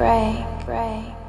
pray, pray.